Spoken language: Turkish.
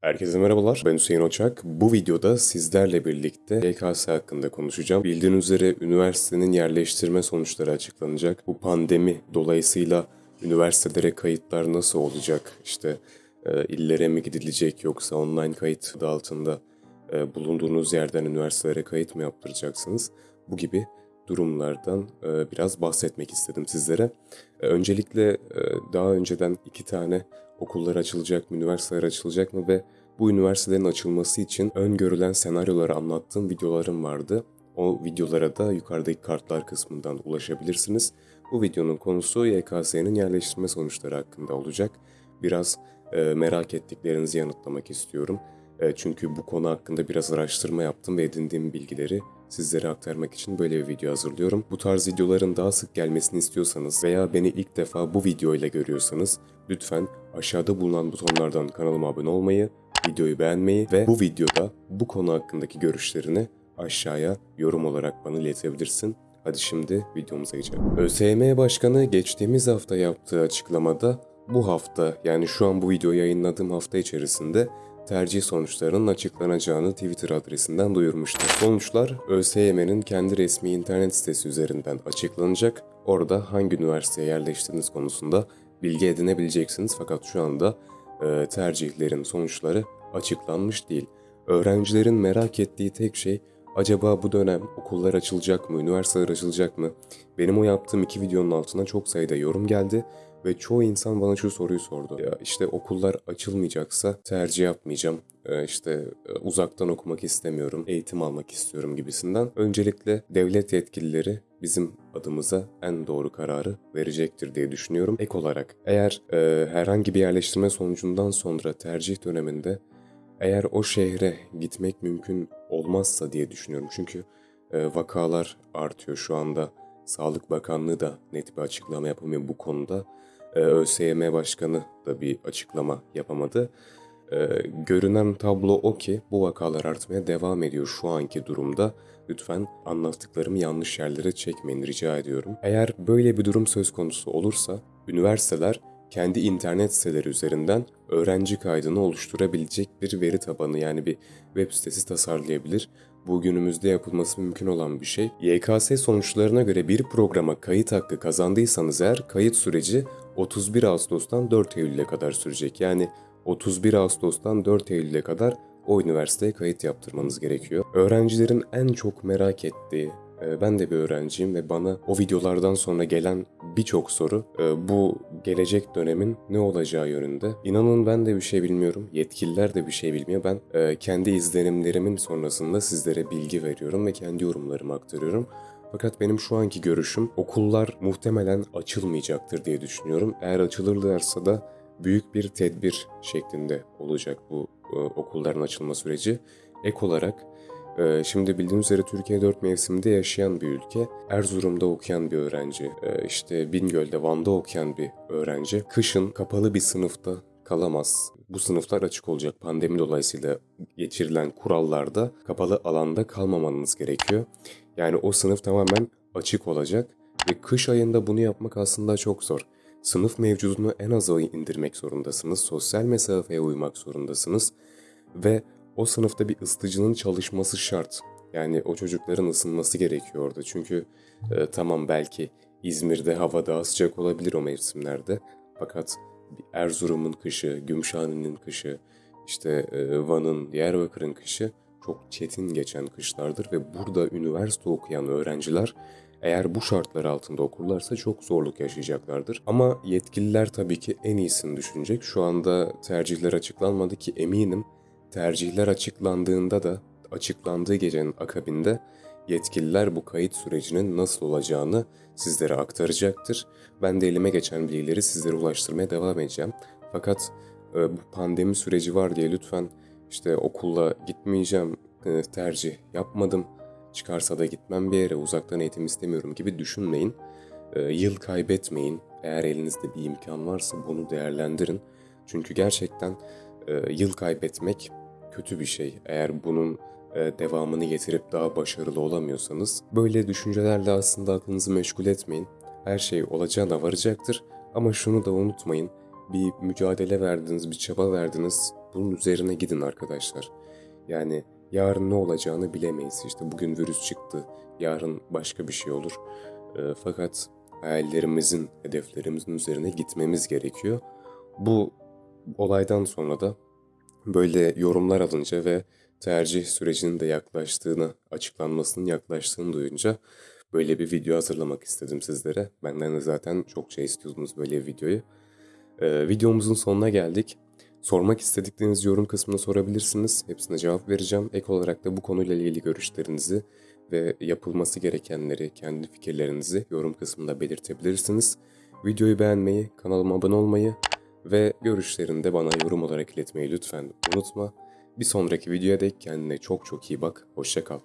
Herkese merhabalar. Ben Hüseyin Oçak. Bu videoda sizlerle birlikte YKS hakkında konuşacağım. Bildiğiniz üzere üniversitenin yerleştirme sonuçları açıklanacak. Bu pandemi dolayısıyla üniversitelere kayıtlar nasıl olacak? İşte e, illere mi gidilecek yoksa online kayıt altında e, bulunduğunuz yerden üniversitelere kayıt mı yaptıracaksınız? Bu gibi durumlardan e, biraz bahsetmek istedim sizlere. E, öncelikle e, daha önceden iki tane okullar açılacak mı, üniversiteler açılacak mı ve bu üniversitelerin açılması için öngörülen senaryoları anlattığım videolarım vardı. O videolara da yukarıdaki kartlar kısmından ulaşabilirsiniz. Bu videonun konusu YKS'nin yerleştirme sonuçları hakkında olacak. Biraz e, merak ettiklerinizi yanıtlamak istiyorum. E, çünkü bu konu hakkında biraz araştırma yaptım ve edindiğim bilgileri sizlere aktarmak için böyle bir video hazırlıyorum. Bu tarz videoların daha sık gelmesini istiyorsanız veya beni ilk defa bu video ile görüyorsanız lütfen aşağıda bulunan butonlardan kanalıma abone olmayı, videoyu beğenmeyi ve bu videoda bu konu hakkındaki görüşlerini aşağıya yorum olarak bana iletebilirsin. Hadi şimdi videomuza geçelim. ÖSYM Başkanı geçtiğimiz hafta yaptığı açıklamada bu hafta yani şu an bu videoyu yayınladığım hafta içerisinde tercih sonuçlarının açıklanacağını Twitter adresinden duyurmuştu. Sonuçlar ÖSYM'nin kendi resmi internet sitesi üzerinden açıklanacak. Orada hangi üniversiteye yerleştiğiniz konusunda bilgi edinebileceksiniz fakat şu anda e, tercihlerin sonuçları açıklanmış değil. Öğrencilerin merak ettiği tek şey acaba bu dönem okullar açılacak mı, üniversiteler açılacak mı? Benim o yaptığım iki videonun altına çok sayıda yorum geldi ve çoğu insan bana şu soruyu sordu. Ya işte okullar açılmayacaksa tercih yapmayacağım. Ee, işte e, uzaktan okumak istemiyorum, eğitim almak istiyorum gibisinden. Öncelikle devlet yetkilileri bizim adımıza en doğru kararı verecektir diye düşünüyorum. Ek olarak eğer e, herhangi bir yerleştirme sonucundan sonra tercih döneminde eğer o şehre gitmek mümkün olmazsa diye düşünüyorum. Çünkü e, vakalar artıyor şu anda. Sağlık Bakanlığı da net bir açıklama yapamıyor bu konuda. E, ÖSYM Başkanı da bir açıklama yapamadı. E, görünen tablo o ki bu vakalar artmaya devam ediyor şu anki durumda. Lütfen anlattıklarımı yanlış yerlere çekmeyin rica ediyorum. Eğer böyle bir durum söz konusu olursa üniversiteler kendi internet siteleri üzerinden öğrenci kaydını oluşturabilecek bir veri tabanı yani bir web sitesi tasarlayabilir. Bu günümüzde yapılması mümkün olan bir şey. YKS sonuçlarına göre bir programa kayıt hakkı kazandıysanız eğer kayıt süreci 31 Ağustos'tan 4 Eylül'e kadar sürecek. Yani 31 Ağustos'tan 4 Eylül'e kadar o üniversiteye kayıt yaptırmanız gerekiyor. Öğrencilerin en çok merak ettiği, ben de bir öğrenciyim ve bana o videolardan sonra gelen birçok soru e, bu gelecek dönemin ne olacağı yönünde. İnanın ben de bir şey bilmiyorum, yetkililer de bir şey bilmiyor. Ben e, kendi izlenimlerimin sonrasında sizlere bilgi veriyorum ve kendi yorumlarımı aktarıyorum. Fakat benim şu anki görüşüm okullar muhtemelen açılmayacaktır diye düşünüyorum. Eğer açılırlarsa da büyük bir tedbir şeklinde olacak bu okulların açılma süreci. Ek olarak ee, şimdi bildiğiniz üzere Türkiye dört mevsimde yaşayan bir ülke. Erzurum'da okuyan bir öğrenci, e, işte Bingöl'de, Van'da okuyan bir öğrenci. Kışın kapalı bir sınıfta kalamaz. Bu sınıflar açık olacak. Pandemi dolayısıyla geçirilen kurallarda kapalı alanda kalmamanız gerekiyor. Yani o sınıf tamamen açık olacak ve kış ayında bunu yapmak aslında çok zor. Sınıf mevcudunu en aza indirmek zorundasınız. Sosyal mesafeye uymak zorundasınız ve o sınıfta bir ısıtıcının çalışması şart. Yani o çocukların ısınması gerekiyor orada. Çünkü e, tamam belki İzmir'de hava daha sıcak olabilir o mevsimlerde. Fakat Erzurum'un kışı, Gümüşhane'nin kışı, işte e, Van'ın, Diyarbakır'ın kışı çok çetin geçen kışlardır ve burada üniversite okuyan öğrenciler eğer bu şartlar altında okurlarsa çok zorluk yaşayacaklardır. Ama yetkililer tabii ki en iyisini düşünecek. Şu anda tercihler açıklanmadı ki eminim Tercihler açıklandığında da açıklandığı gecenin akabinde yetkililer bu kayıt sürecinin nasıl olacağını sizlere aktaracaktır. Ben de elime geçen bilgileri sizlere ulaştırmaya devam edeceğim. Fakat e, bu pandemi süreci var diye lütfen işte okulla gitmeyeceğim, e, tercih yapmadım, çıkarsa da gitmem bir yere, uzaktan eğitim istemiyorum gibi düşünmeyin. E, yıl kaybetmeyin. Eğer elinizde bir imkan varsa bunu değerlendirin. Çünkü gerçekten e, yıl kaybetmek kötü bir şey. Eğer bunun e, devamını getirip daha başarılı olamıyorsanız böyle düşüncelerle aslında aklınızı meşgul etmeyin. Her şey olacağına varacaktır ama şunu da unutmayın. Bir mücadele verdiniz, bir çaba verdiniz. bunun üzerine gidin arkadaşlar. Yani yarın ne olacağını bilemeyiz. İşte bugün virüs çıktı, yarın başka bir şey olur. Ee, fakat hayallerimizin, hedeflerimizin üzerine gitmemiz gerekiyor. Bu olaydan sonra da böyle yorumlar alınca ve tercih sürecinin de yaklaştığını, açıklanmasının yaklaştığını duyunca böyle bir video hazırlamak istedim sizlere. Benden de zaten çok şey istiyordunuz böyle bir videoyu. Ee, videomuzun sonuna geldik. Sormak istedikleriniz yorum kısmına sorabilirsiniz. Hepsine cevap vereceğim. Ek olarak da bu konuyla ilgili görüşlerinizi ve yapılması gerekenleri, kendi fikirlerinizi yorum kısmında belirtebilirsiniz. Videoyu beğenmeyi, kanalıma abone olmayı ve görüşlerini de bana yorum olarak iletmeyi lütfen unutma. Bir sonraki videoya dek kendine çok çok iyi bak. Hoşça kal.